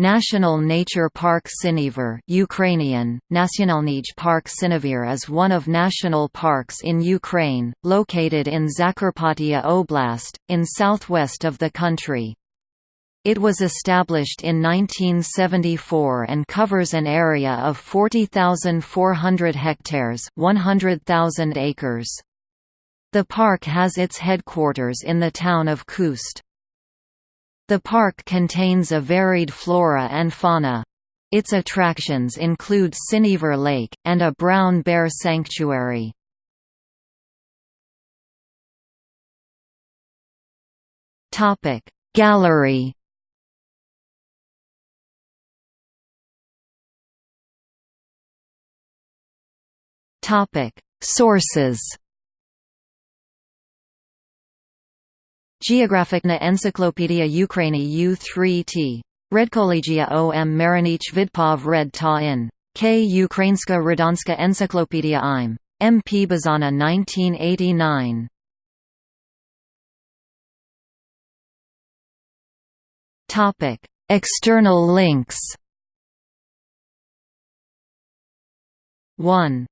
National Nature Park Synevyr Ukrainian, Nationalny Park Synevyr is one of national parks in Ukraine, located in Zakarpattia Oblast, in southwest of the country. It was established in 1974 and covers an area of 40,400 hectares 100,000 acres. The park has its headquarters in the town of Khust. The park contains a varied flora and fauna. Its attractions include Synevyr Lake, and a brown bear sanctuary. Gallery Sources Geographicna Encyclopedia Ukraini U3T. Redkollegia om Marinich Vidpov Red Ta in. K. Ukrainska Radanska Encyclopedia im. M. P. Bazana 1989. Topic: External links. 1.